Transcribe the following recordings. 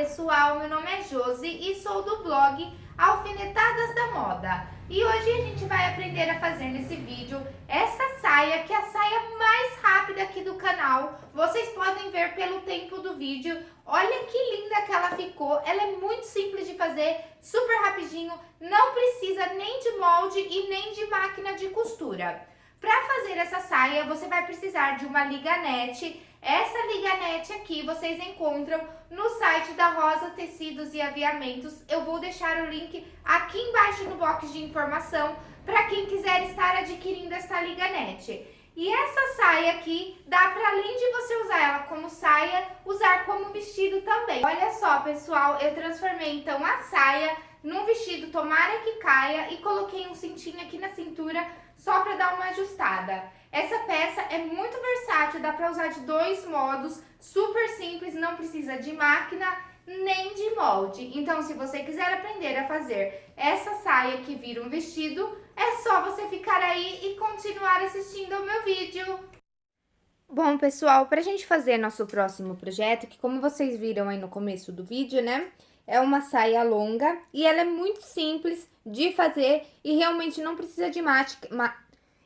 pessoal, meu nome é Josi e sou do blog Alfinetadas da Moda. E hoje a gente vai aprender a fazer nesse vídeo essa saia, que é a saia mais rápida aqui do canal. Vocês podem ver pelo tempo do vídeo. Olha que linda que ela ficou. Ela é muito simples de fazer, super rapidinho. Não precisa nem de molde e nem de máquina de costura. Para fazer essa saia, você vai precisar de uma liganete. Essa liganete aqui vocês encontram no site da Rosa Tecidos e Aviamentos. Eu vou deixar o link aqui embaixo no box de informação para quem quiser estar adquirindo essa liganete. E essa saia aqui, dá para além de você usar ela como saia, usar como vestido também. Olha só, pessoal, eu transformei então a saia num vestido tomara que caia e coloquei um cintinho aqui na cintura só para dar uma ajustada. Essa peça é muito versátil, dá para usar de dois modos, super simples, não precisa de máquina nem de molde. Então, se você quiser aprender a fazer essa saia que vira um vestido, é só você ficar aí e continuar assistindo ao meu vídeo. Bom, pessoal, para a gente fazer nosso próximo projeto, que como vocês viram aí no começo do vídeo, né? É uma saia longa e ela é muito simples de fazer e realmente não precisa de máquina.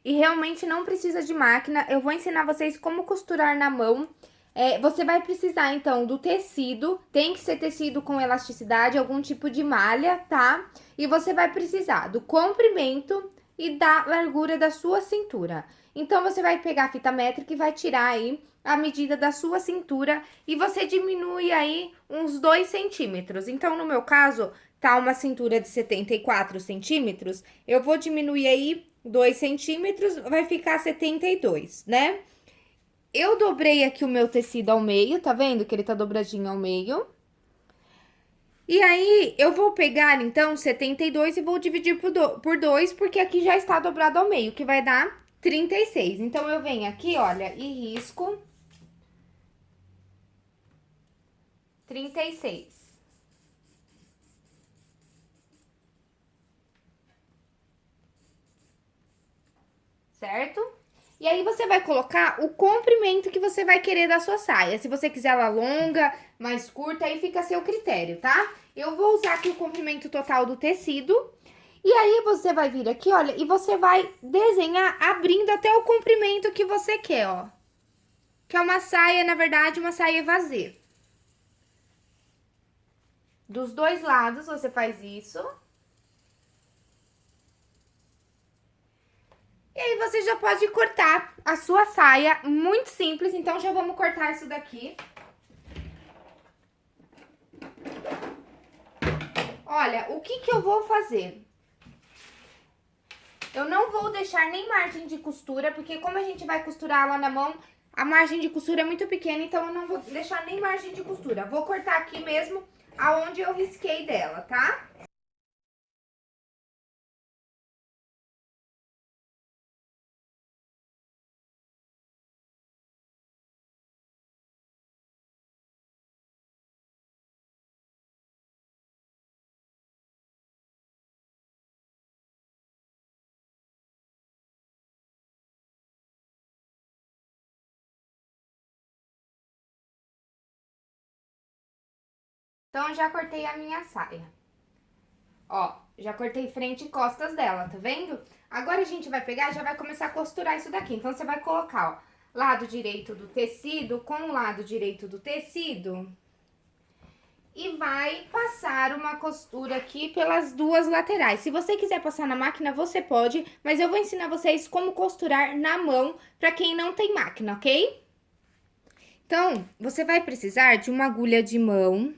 E realmente não precisa de máquina. Eu vou ensinar vocês como costurar na mão. É, você vai precisar, então, do tecido. Tem que ser tecido com elasticidade, algum tipo de malha, tá? E você vai precisar do comprimento e da largura da sua cintura. Então, você vai pegar a fita métrica e vai tirar aí a medida da sua cintura e você diminui aí uns 2 centímetros. Então, no meu caso, tá uma cintura de 74 centímetros, eu vou diminuir aí 2 centímetros, vai ficar 72, né? Eu dobrei aqui o meu tecido ao meio, tá vendo que ele tá dobradinho ao meio? E aí, eu vou pegar, então, 72 e vou dividir por 2, porque aqui já está dobrado ao meio, que vai dar 36. Então, eu venho aqui, olha, e risco 36. Certo? E aí, você vai colocar o comprimento que você vai querer da sua saia. Se você quiser ela longa, mais curta, aí fica a seu critério, tá? Eu vou usar aqui o comprimento total do tecido. E aí, você vai vir aqui, olha, e você vai desenhar abrindo até o comprimento que você quer, ó. Que é uma saia, na verdade, uma saia vazia. Dos dois lados você faz isso. E aí você já pode cortar a sua saia, muito simples. Então, já vamos cortar isso daqui. Olha, o que que eu vou fazer? Eu não vou deixar nem margem de costura, porque como a gente vai costurar lá na mão, a margem de costura é muito pequena, então eu não vou deixar nem margem de costura. Vou cortar aqui mesmo aonde eu risquei dela, tá? Então, já cortei a minha saia. Ó, já cortei frente e costas dela, tá vendo? Agora, a gente vai pegar e já vai começar a costurar isso daqui. Então, você vai colocar, ó, lado direito do tecido com o lado direito do tecido. E vai passar uma costura aqui pelas duas laterais. Se você quiser passar na máquina, você pode, mas eu vou ensinar vocês como costurar na mão pra quem não tem máquina, ok? Então, você vai precisar de uma agulha de mão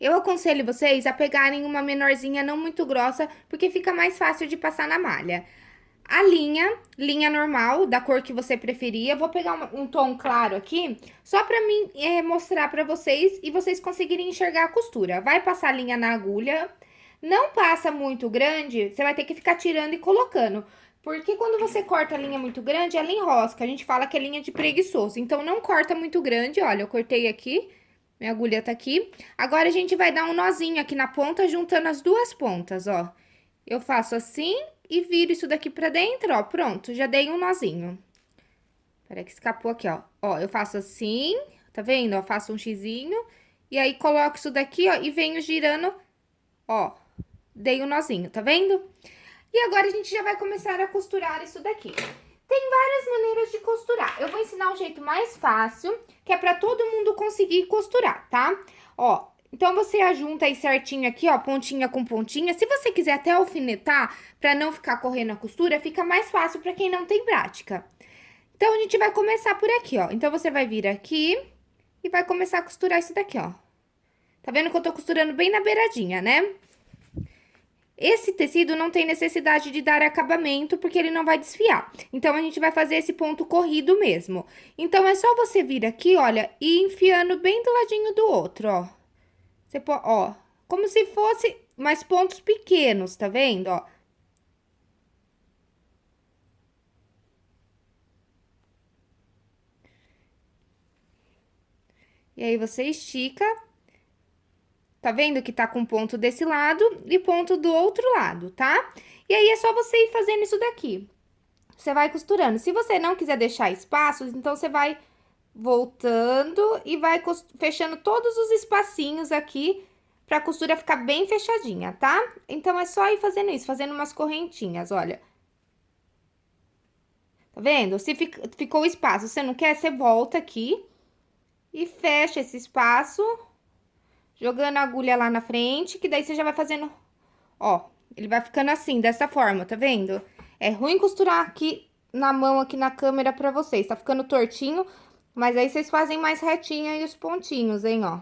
eu aconselho vocês a pegarem uma menorzinha não muito grossa, porque fica mais fácil de passar na malha. A linha, linha normal, da cor que você preferir, vou pegar um, um tom claro aqui, só pra mim é, mostrar pra vocês e vocês conseguirem enxergar a costura. Vai passar a linha na agulha, não passa muito grande, você vai ter que ficar tirando e colocando. Porque quando você corta a linha muito grande, ela enrosca, a gente fala que é linha de preguiçoso. Então, não corta muito grande, olha, eu cortei aqui minha agulha tá aqui. Agora, a gente vai dar um nozinho aqui na ponta, juntando as duas pontas, ó. Eu faço assim e viro isso daqui pra dentro, ó. Pronto, já dei um nozinho. Peraí que escapou aqui, ó. Ó, eu faço assim, tá vendo? Ó, faço um xizinho E aí, coloco isso daqui, ó, e venho girando, ó, dei um nozinho, tá vendo? E agora, a gente já vai começar a costurar isso daqui. Tem várias maneiras de costurar. Eu vou ensinar o jeito mais fácil, que é pra todo mundo conseguir costurar, tá? Ó, então, você ajunta aí certinho aqui, ó, pontinha com pontinha. Se você quiser até alfinetar, pra não ficar correndo a costura, fica mais fácil pra quem não tem prática. Então, a gente vai começar por aqui, ó. Então, você vai vir aqui e vai começar a costurar isso daqui, ó. Tá vendo que eu tô costurando bem na beiradinha, né? Esse tecido não tem necessidade de dar acabamento, porque ele não vai desfiar. Então, a gente vai fazer esse ponto corrido mesmo. Então, é só você vir aqui, olha, e enfiando bem do ladinho do outro, ó. Você pode, ó, como se fosse mais pontos pequenos, tá vendo, ó? E aí, você estica Tá vendo que tá com ponto desse lado e ponto do outro lado, tá? E aí, é só você ir fazendo isso daqui. Você vai costurando. Se você não quiser deixar espaços, então você vai voltando e vai fechando todos os espacinhos aqui pra costura ficar bem fechadinha, tá? Então, é só ir fazendo isso, fazendo umas correntinhas, olha. Tá vendo? Se ficou espaço, você não quer, você volta aqui e fecha esse espaço jogando a agulha lá na frente, que daí você já vai fazendo, ó, ele vai ficando assim, dessa forma, tá vendo? É ruim costurar aqui na mão, aqui na câmera pra vocês, tá ficando tortinho, mas aí vocês fazem mais retinho aí os pontinhos, hein, ó.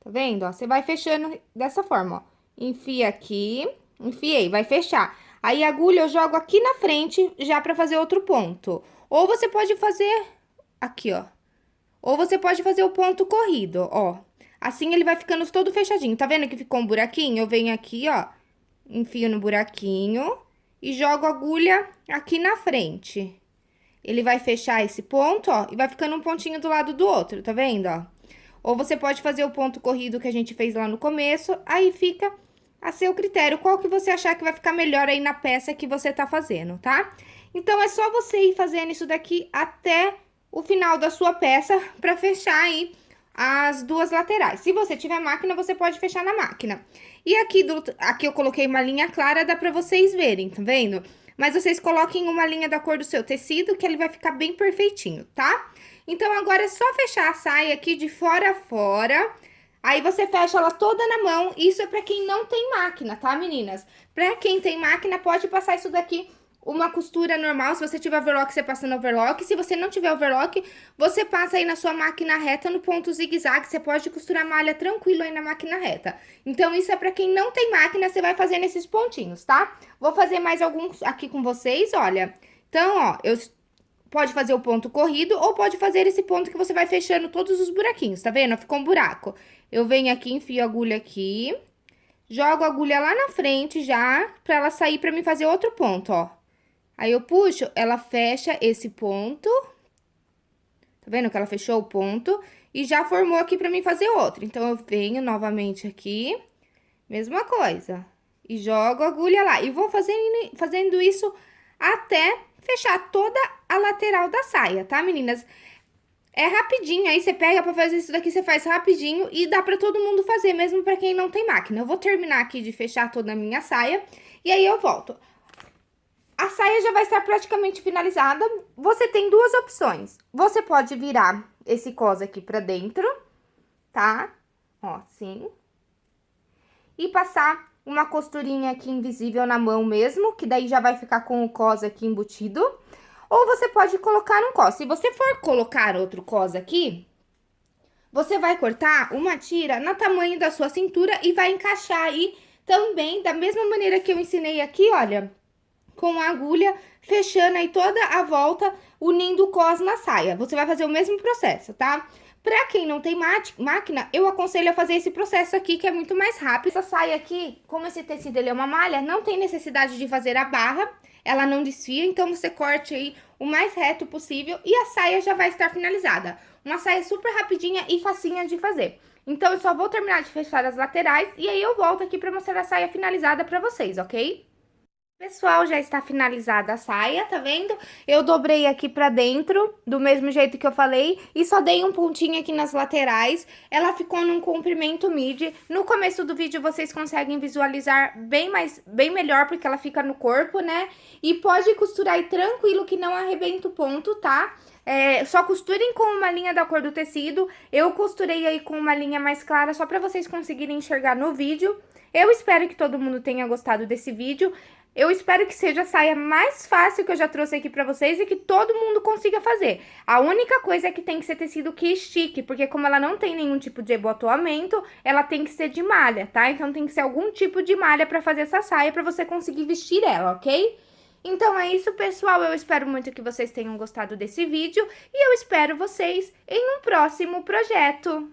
Tá vendo, ó? Você vai fechando dessa forma, ó. Enfia aqui, enfiei, vai fechar. Aí, a agulha eu jogo aqui na frente já pra fazer outro ponto. Ou você pode fazer aqui, ó. Ou você pode fazer o ponto corrido, ó. Assim ele vai ficando todo fechadinho. Tá vendo que ficou um buraquinho? Eu venho aqui, ó, enfio no buraquinho e jogo a agulha aqui na frente. Ele vai fechar esse ponto, ó, e vai ficando um pontinho do lado do outro, tá vendo, ó? Ou você pode fazer o ponto corrido que a gente fez lá no começo, aí fica a seu critério, qual que você achar que vai ficar melhor aí na peça que você tá fazendo, tá? Então, é só você ir fazendo isso daqui até o final da sua peça para fechar aí as duas laterais. Se você tiver máquina, você pode fechar na máquina. E aqui, do, aqui eu coloquei uma linha clara, dá pra vocês verem, tá vendo? Mas vocês coloquem uma linha da cor do seu tecido, que ele vai ficar bem perfeitinho, tá? Então, agora é só fechar a saia aqui de fora a fora. Aí, você fecha ela toda na mão. Isso é pra quem não tem máquina, tá, meninas? Pra quem tem máquina, pode passar isso daqui uma costura normal, se você tiver overlock, você passa no overlock. Se você não tiver overlock, você passa aí na sua máquina reta no ponto zigue-zague. Você pode costurar malha tranquilo aí na máquina reta. Então, isso é pra quem não tem máquina, você vai fazer nesses pontinhos, tá? Vou fazer mais alguns aqui com vocês, olha. Então, ó, eu... Pode fazer o ponto corrido ou pode fazer esse ponto que você vai fechando todos os buraquinhos, tá vendo? Ficou um buraco. Eu venho aqui, enfio a agulha aqui, jogo a agulha lá na frente já, pra ela sair pra mim fazer outro ponto, ó. Aí, eu puxo, ela fecha esse ponto. Tá vendo que ela fechou o ponto? E já formou aqui pra mim fazer outro. Então, eu venho novamente aqui, mesma coisa. E jogo a agulha lá. E vou fazendo, fazendo isso até fechar toda a lateral da saia, tá, meninas? É rapidinho, aí você pega pra fazer isso daqui, você faz rapidinho e dá pra todo mundo fazer, mesmo pra quem não tem máquina. Eu vou terminar aqui de fechar toda a minha saia e aí eu volto. A saia já vai estar praticamente finalizada. Você tem duas opções. Você pode virar esse cos aqui pra dentro, tá? Ó, assim. E passar uma costurinha aqui invisível na mão mesmo, que daí já vai ficar com o cos aqui embutido. Ou você pode colocar um cos. Se você for colocar outro cos aqui, você vai cortar uma tira no tamanho da sua cintura e vai encaixar aí também da mesma maneira que eu ensinei aqui, olha, com a agulha, fechando aí toda a volta, unindo o cos na saia. Você vai fazer o mesmo processo, tá? Pra quem não tem máquina, eu aconselho a fazer esse processo aqui, que é muito mais rápido. Essa saia aqui, como esse tecido ele é uma malha, não tem necessidade de fazer a barra, ela não desfia, então você corte aí o mais reto possível e a saia já vai estar finalizada. Uma saia super rapidinha e facinha de fazer. Então, eu só vou terminar de fechar as laterais e aí eu volto aqui pra mostrar a saia finalizada pra vocês, ok? Pessoal, já está finalizada a saia, tá vendo? Eu dobrei aqui pra dentro, do mesmo jeito que eu falei, e só dei um pontinho aqui nas laterais. Ela ficou num comprimento midi. No começo do vídeo vocês conseguem visualizar bem mais, bem melhor, porque ela fica no corpo, né? E pode costurar aí tranquilo que não arrebenta o ponto, tá? É, só costurem com uma linha da cor do tecido. Eu costurei aí com uma linha mais clara, só pra vocês conseguirem enxergar no vídeo. Eu espero que todo mundo tenha gostado desse vídeo. Eu espero que seja a saia mais fácil que eu já trouxe aqui pra vocês e que todo mundo consiga fazer. A única coisa é que tem que ser tecido que estique, porque como ela não tem nenhum tipo de ebotoamento, ela tem que ser de malha, tá? Então tem que ser algum tipo de malha pra fazer essa saia pra você conseguir vestir ela, ok? Então é isso, pessoal. Eu espero muito que vocês tenham gostado desse vídeo e eu espero vocês em um próximo projeto.